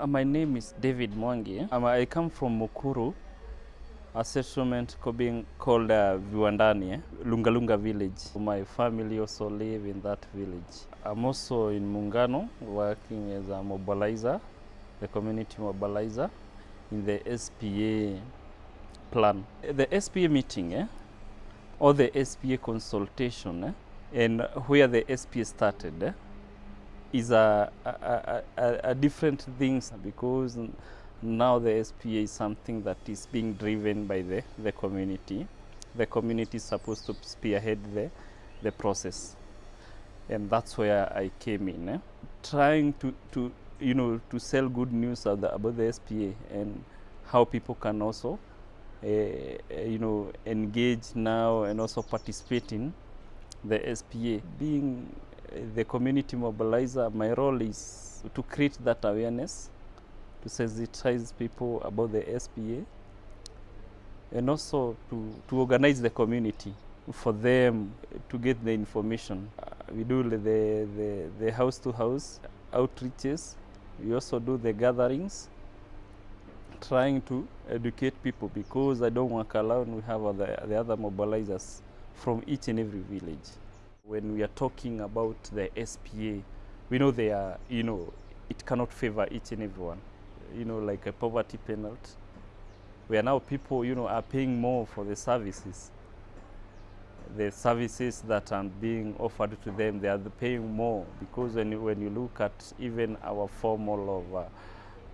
Uh, My name is David Mwangi. Um, I come from Mukuru, a settlement being called uh, Viwandani? Lungalunga village. My family also live in that village. I'm also in Mungano working as a mobilizer, the community mobilizer in the SPA plan. The SPA meeting, eh? or the SPA consultation, eh? and where the SPA started, eh? Is a, a, a, a, different things because now the SPA is something that is being driven by the, the community. The community is supposed to spearhead the, the process. And that's where I came in, eh? trying to, to, you know, to sell good news the, about the SPA and how people can also, uh, you know, engage now and also participate in the SPA. Being the community mobilizer, my role is to create that awareness, to sensitize people about the SPA, and also to, to organize the community for them to get the information. Uh, we do the, the, the house to house outreaches, we also do the gatherings, trying to educate people because I don't work alone, we have other, the other mobilizers from each and every village. When we are talking about the SPA, we know they are, you know, it cannot favor each and everyone. You know, like a poverty penalty, where now people, you know, are paying more for the services. The services that are being offered to them, they are paying more because when you, when you look at even our formal of uh,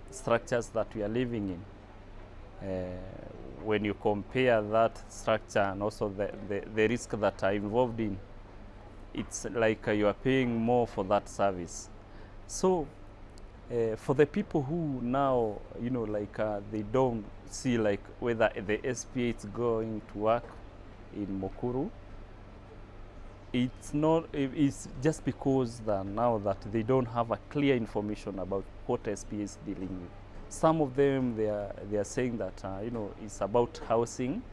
structures that we are living in, uh, when you compare that structure and also the, the, the risk that are involved in, it's like uh, you are paying more for that service. So uh, for the people who now, you know, like uh, they don't see like whether the SPA is going to work in Mukuru, it's not, it's just because that now that they don't have a clear information about what SPA is dealing with. Some of them, they are, they are saying that, uh, you know, it's about housing,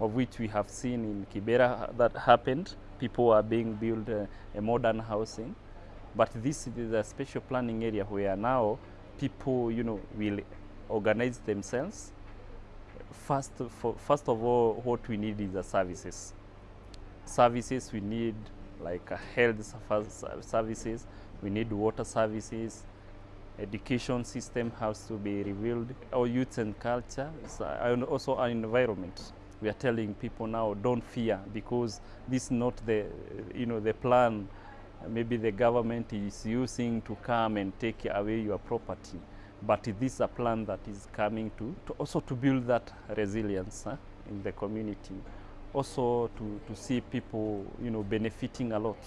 of which we have seen in Kibera that happened. People are being built uh, a modern housing, but this is a special planning area where now people, you know, will organize themselves. First, for, first of all, what we need is the services. Services we need like uh, health services, we need water services, education system has to be revealed, our youth and culture, and also our environment. We are telling people now, don't fear, because this is not the, you know, the plan maybe the government is using to come and take away your property. But this is a plan that is coming to, to also to build that resilience huh, in the community. Also to, to see people, you know, benefiting a lot.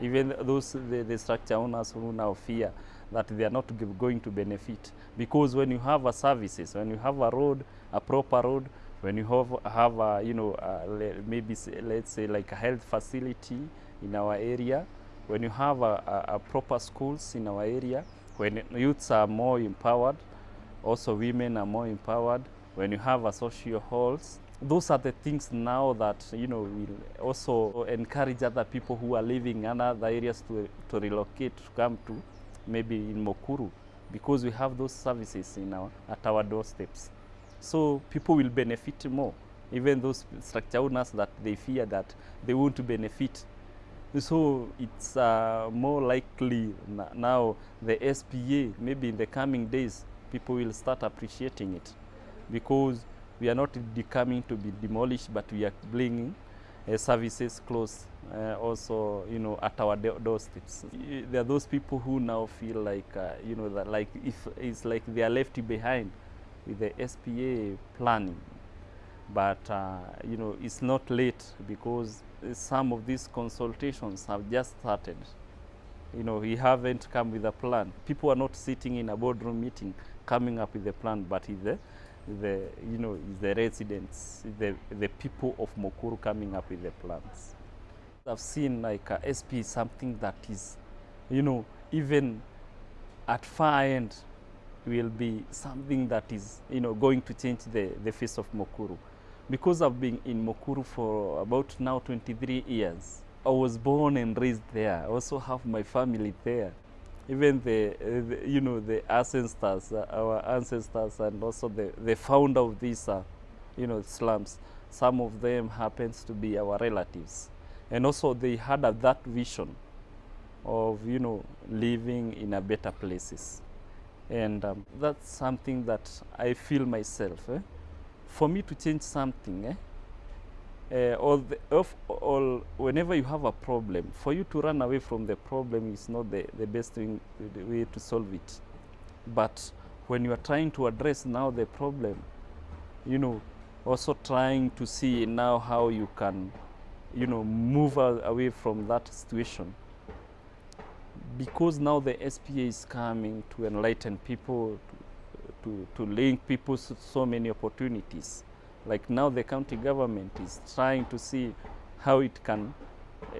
Even those the, the structure owners who now fear that they are not going to benefit because when you have a services, when you have a road, a proper road, when you have have a, you know le- maybe s- let's say like a health facility in our area, when you have a, a, a proper schools in our area, when youths are more empowered, also women are more empowered, when you have a social halls, those are the things now that you know will also encourage other people who are living in other areas to, to relocate to come to maybe in Mukuru because we have those services in our at our doorsteps. So people will benefit more, even those structure owners that they fear that they won't benefit. So it's uh, more likely now the SPA, maybe in the coming days, people will start appreciating it because we are not coming to be demolished, but we are bringing uh, services close, uh, also you know at our do- doorsteps. There are those people who now feel like uh, you know that like if it's like they are left behind with the SPA planning. But uh, you know it's not late because some of these consultations have just started. You know we haven't come with a plan. People are not sitting in a boardroom meeting coming up with a plan but the the you know the residents the the people of Mukuru coming up with the plans. I've seen like uh, sp something that is you know even at far end will be something that is you know going to change the, the face of Mukuru. Because I've been in Mukuru for about now 23 years. I was born and raised there. I also have my family there. even the, the you know the ancestors, uh, our ancestors, and also the the founder of these uh, you know slums. Some of them happens to be our relatives, and also they had that vision of you know living in a better places, and um, that's something that I feel myself. Eh? For me to change something. Eh? uh, or, the, or whenever you have a problem, for you to run away from the problem is not the, the best thing, the way to solve it. But when you are trying to address now the problem, you know, also trying to see now how you can, you know, move away from that situation. Because now the SPA is coming to enlighten people, to, to, to link people to so many opportunities like now the county government is trying to see how it can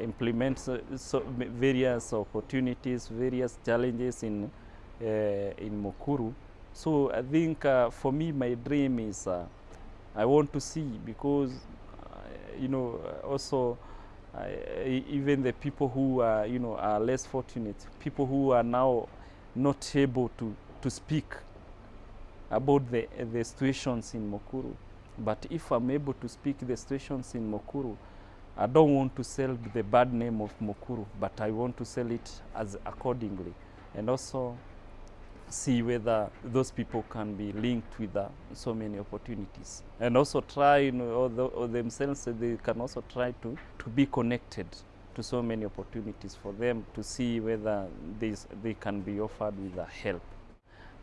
implement so, so various opportunities, various challenges in, uh, in Mukuru. So I think uh, for me, my dream is uh, I want to see because, uh, you know, also Uh, even the people who are, you know, are less fortunate, people who are now not able to, to speak about the, the situations in Mukuru. But if I'm able to speak the situations in Mukuru, I don't want to sell the bad name of Mukuru, but I want to sell it as accordingly. And also see whether those people can be linked with uh, so many opportunities. And also try, you know, or, the, or themselves, they can also try to, to be connected to so many opportunities for them to see whether they can be offered with uh, help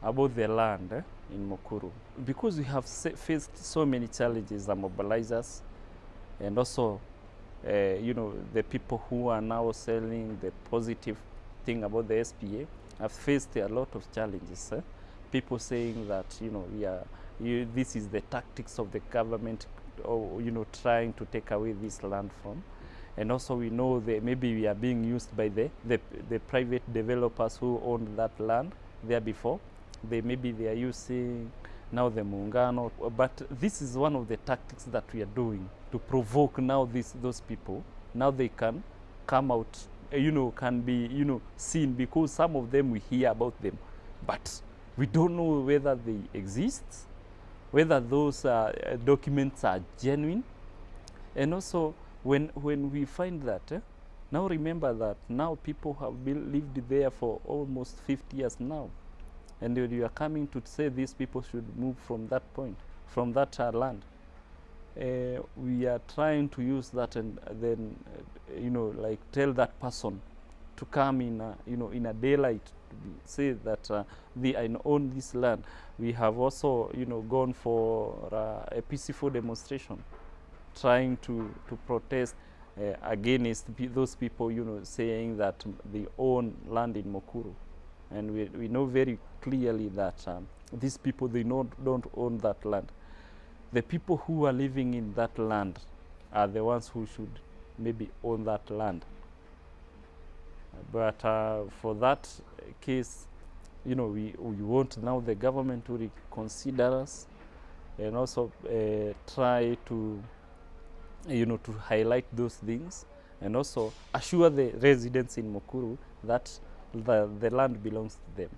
about the land eh, in Mukuru. Because we have faced so many challenges, the mobilizers, and also, uh, you know, the people who are now selling the positive thing about the SPA have faced a lot of challenges. Eh? People saying that, you know, we are, you, this is the tactics of the government, or, you know, trying to take away this land from. And also we know that maybe we are being used by the, the, the private developers who owned that land there before they maybe they are using now the muungano but this is one of the tactics that we are doing to provoke now these those people now they can come out you know can be you know seen because some of them we hear about them. But we don't know whether they exist whether those uh, documents are genuine. And also when when we find that eh, now remember that now people have been lived there for almost 50 years now. And you are coming to say these people should move from that point, from that uh, land. Uh, we are trying to use that and then, uh, you know, like tell that person to come in, a, you know, in a daylight, to be, say that uh, they own this land. We have also, you know, gone for uh, a peaceful demonstration, trying to, to protest uh, against those people, you know, saying that they own land in Mukuru. And we, we know very clearly that um, these people, they not, don't own that land. The people who are living in that land are the ones who should maybe own that land. But uh, for that case, you know, we, we want now the government to reconsider us and also uh, try to, you know, to highlight those things and also assure the residents in Mukuru that the, the land belongs to them.